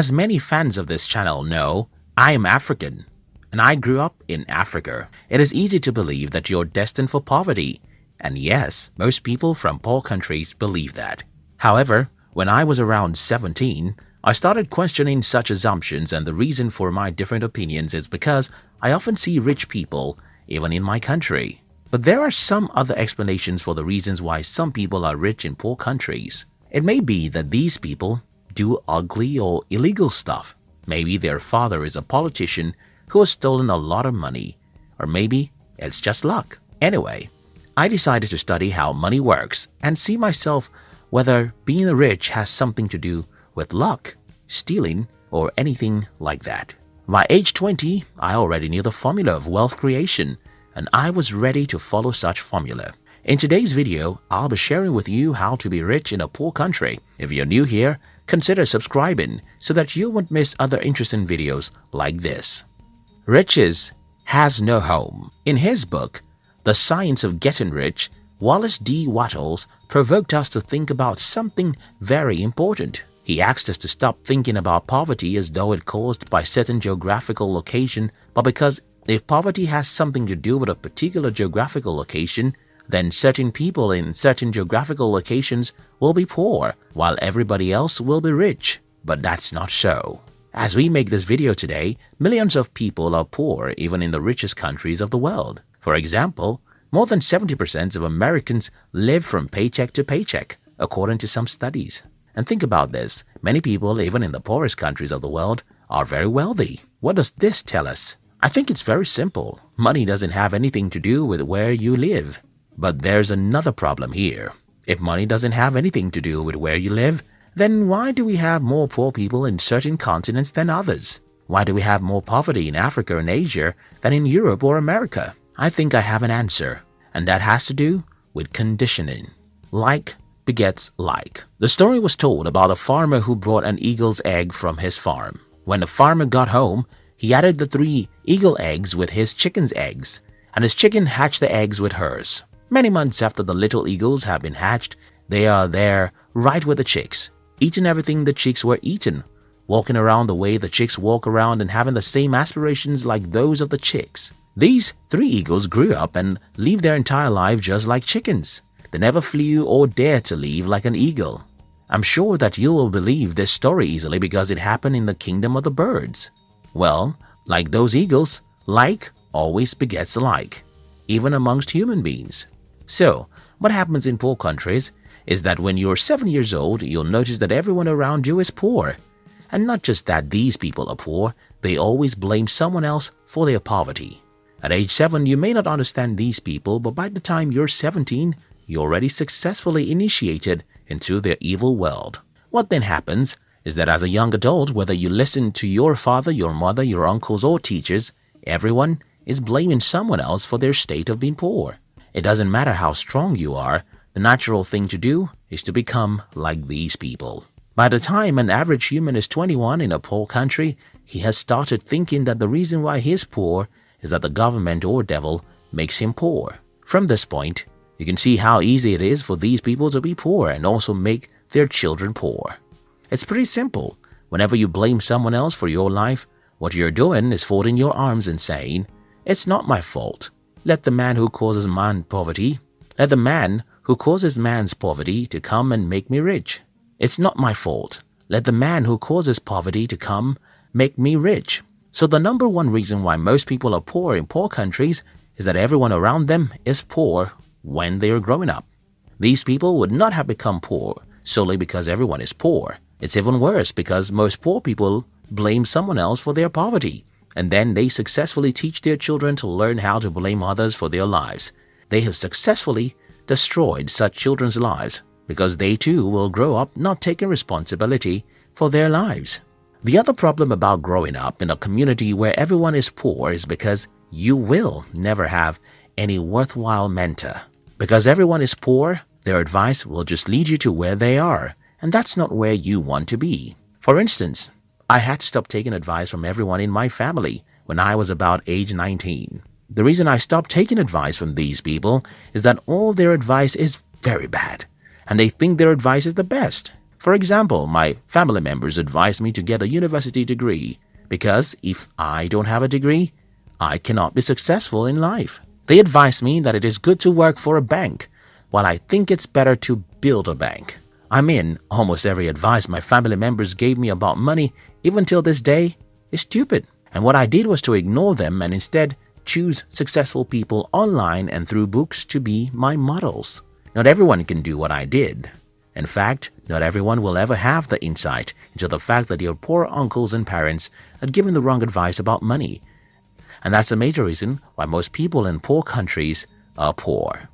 As many fans of this channel know, I am African and I grew up in Africa. It is easy to believe that you're destined for poverty. And yes, most people from poor countries believe that. However, when I was around 17, I started questioning such assumptions and the reason for my different opinions is because I often see rich people even in my country. But there are some other explanations for the reasons why some people are rich in poor countries. It may be that these people do ugly or illegal stuff. Maybe their father is a politician who has stolen a lot of money. Or maybe it's just luck. Anyway, I decided to study how money works and see myself whether being rich has something to do with luck, stealing, or anything like that. By age 20, I already knew the formula of wealth creation and I was ready to follow such formula. In today's video, I'll be sharing with you how to be rich in a poor country. If you're new here, consider subscribing so that you won't miss other interesting videos like this. Riches has no home. In his book, The Science of Getting Rich, Wallace D. Wattles provoked us to think about something very important. He asked us to stop thinking about poverty as though it caused by certain geographical location, but because if poverty has something to do with a particular geographical location, then certain people in certain geographical locations will be poor, while everybody else will be rich. But that's not so. As we make this video today, millions of people are poor even in the richest countries of the world. For example, more than 70% of Americans live from paycheck to paycheck, according to some studies. And think about this, many people even in the poorest countries of the world are very wealthy. What does this tell us? I think it's very simple. Money doesn't have anything to do with where you live. But there's another problem here. If money doesn't have anything to do with where you live, then why do we have more poor people in certain continents than others? Why do we have more poverty in Africa and Asia than in Europe or America? I think I have an answer, and that has to do with conditioning. Like begets like. The story was told about a farmer who brought an eagle's egg from his farm. When the farmer got home, he added the three eagle eggs with his chicken's eggs, and his chicken hatched the eggs with hers. Many months after the little eagles have been hatched, they are there right with the chicks, eating everything the chicks were eating, walking around the way the chicks walk around and having the same aspirations like those of the chicks. These three eagles grew up and lived their entire life just like chickens. They never flew or dared to leave like an eagle. I'm sure that you will believe this story easily because it happened in the kingdom of the birds. Well, like those eagles, like always begets like, even amongst human beings. So, what happens in poor countries is that when you're 7 years old, you'll notice that everyone around you is poor. And not just that these people are poor, they always blame someone else for their poverty. At age 7, you may not understand these people, but by the time you're 17, you're already successfully initiated into their evil world. What then happens is that as a young adult, whether you listen to your father, your mother, your uncles, or teachers, everyone is blaming someone else for their state of being poor. It doesn't matter how strong you are, the natural thing to do is to become like these people. By the time an average human is 21 in a poor country, he has started thinking that the reason why he is poor is that the government or devil makes him poor. From this point, you can see how easy it is for these people to be poor and also make their children poor. It's pretty simple. Whenever you blame someone else for your life, what you're doing is folding your arms and saying, It's not my fault. Let the man who causes man poverty, let the man who causes man's poverty to come and make me rich. It's not my fault. Let the man who causes poverty to come make me rich. So the number one reason why most people are poor in poor countries is that everyone around them is poor when they are growing up. These people would not have become poor solely because everyone is poor. It's even worse because most poor people blame someone else for their poverty and then they successfully teach their children to learn how to blame others for their lives. They have successfully destroyed such children's lives because they too will grow up not taking responsibility for their lives. The other problem about growing up in a community where everyone is poor is because you will never have any worthwhile mentor. Because everyone is poor, their advice will just lead you to where they are, and that's not where you want to be. For instance, I had to stop taking advice from everyone in my family when I was about age 19. The reason I stopped taking advice from these people is that all their advice is very bad, and they think their advice is the best. For example, my family members advise me to get a university degree because if I don't have a degree, I cannot be successful in life. They advise me that it is good to work for a bank, while I think it's better to build a bank. I mean, almost every advice my family members gave me about money, even till this day, is stupid. And what I did was to ignore them and instead choose successful people online and through books to be my models. Not everyone can do what I did. In fact, not everyone will ever have the insight into the fact that your poor uncles and parents had given the wrong advice about money. And that's a major reason why most people in poor countries are poor.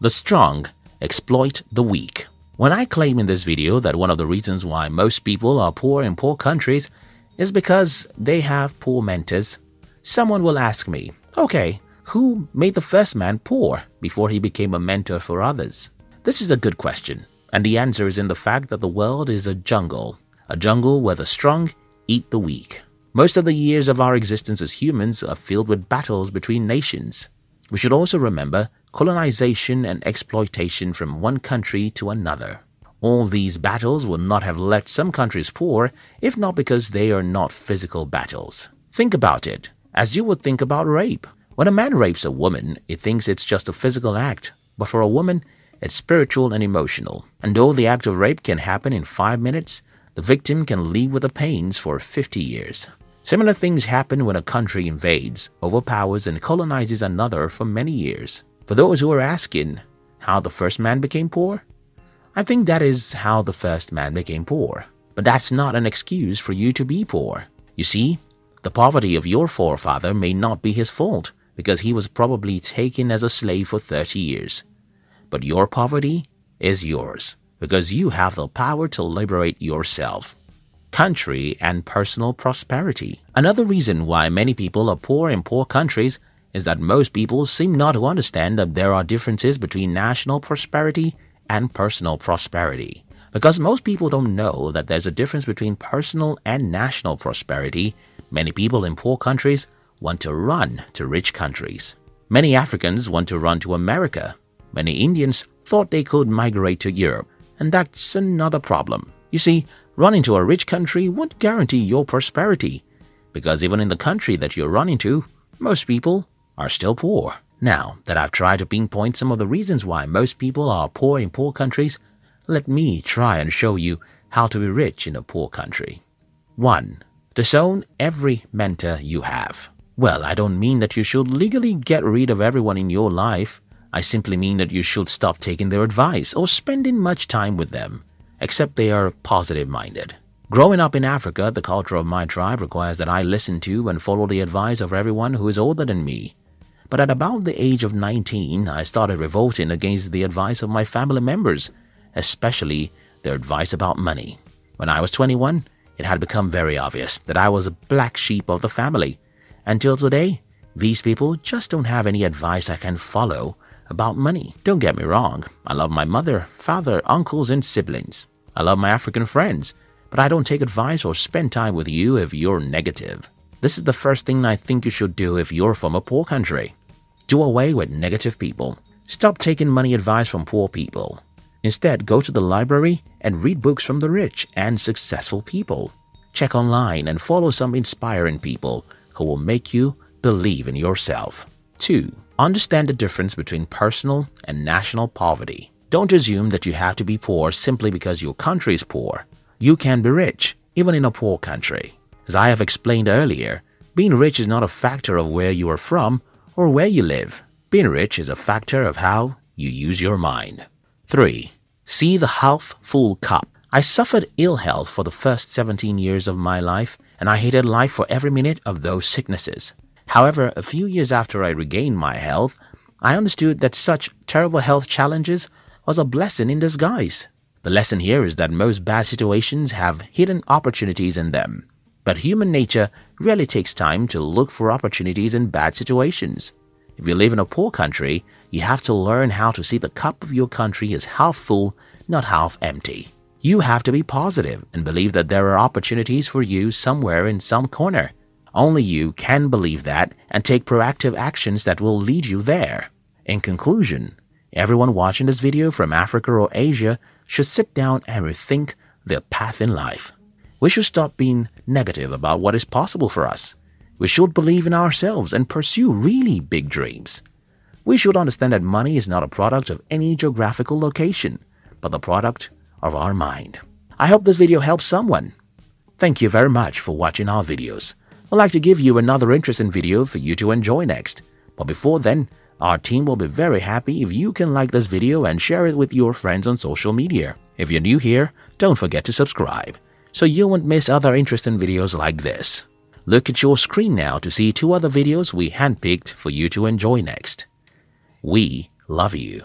The strong exploit the weak. When I claim in this video that one of the reasons why most people are poor in poor countries is because they have poor mentors, someone will ask me, okay, who made the first man poor before he became a mentor for others? This is a good question, and the answer is in the fact that the world is a jungle, a jungle where the strong eat the weak. Most of the years of our existence as humans are filled with battles between nations. We should also remember colonization and exploitation from one country to another. All these battles would not have left some countries poor if not because they are not physical battles. Think about it, as you would think about rape. When a man rapes a woman, he thinks it's just a physical act, but for a woman, it's spiritual and emotional. And though the act of rape can happen in five minutes, the victim can live with the pains for 50 years. Similar things happen when a country invades, overpowers, and colonizes another for many years. For those who are asking how the first man became poor, I think that is how the first man became poor. But that's not an excuse for you to be poor. You see, the poverty of your forefather may not be his fault because he was probably taken as a slave for 30 years. But your poverty is yours because you have the power to liberate yourself. Country and personal prosperity. Another reason why many people are poor in poor countries is that most people seem not to understand that there are differences between national prosperity and personal prosperity. Because most people don't know that there's a difference between personal and national prosperity, many people in poor countries want to run to rich countries. Many Africans want to run to America. Many Indians thought they could migrate to Europe, and that's another problem. You see, running to a rich country won't guarantee your prosperity, because even in the country that you're running to, most people are still poor. Now that I've tried to pinpoint some of the reasons why most people are poor in poor countries, let me try and show you how to be rich in a poor country. 1. Disown every mentor you have. Well, I don't mean that you should legally get rid of everyone in your life. I simply mean that you should stop taking their advice or spending much time with them, except they are positive-minded. Growing up in Africa, the culture of my tribe requires that I listen to and follow the advice of everyone who is older than me. But at about the age of 19, I started revolting against the advice of my family members, especially their advice about money. When I was 21, it had become very obvious that I was a black sheep of the family. Until today, these people just don't have any advice I can follow about money. Don't get me wrong, I love my mother, father, uncles, and siblings. I love my African friends, but I don't take advice or spend time with you if you're negative. This is the first thing I think you should do if you're from a poor country. Do away with negative people. Stop taking money advice from poor people. Instead, go to the library and read books from the rich and successful people. Check online and follow some inspiring people who will make you believe in yourself. 2. Understand the difference between personal and national poverty. Don't assume that you have to be poor simply because your country is poor. You can be rich, even in a poor country. As I have explained earlier, being rich is not a factor of where you are from or where you live. Being rich is a factor of how you use your mind. 3. See the half full cup. I suffered ill health for the first 17 years of my life, and I hated life for every minute of those sicknesses. However, a few years after I regained my health, I understood that such terrible health challenges was a blessing in disguise. The lesson here is that most bad situations have hidden opportunities in them. But human nature really takes time to look for opportunities in bad situations. If you live in a poor country, you have to learn how to see the cup of your country as half full, not half empty. You have to be positive and believe that there are opportunities for you somewhere in some corner. Only you can believe that and take proactive actions that will lead you there. In conclusion, everyone watching this video from Africa or Asia should sit down and rethink their path in life. We should stop being negative about what is possible for us. We should believe in ourselves and pursue really big dreams. We should understand that money is not a product of any geographical location, but the product of our mind. I hope this video helps someone. Thank you very much for watching our videos. I'd like to give you another interesting video for you to enjoy next. But before then, our team will be very happy if you can like this video and share it with your friends on social media. If you're new here, don't forget to subscribe so you won't miss other interesting videos like this. Look at your screen now to see two other videos we handpicked for you to enjoy next. We love you.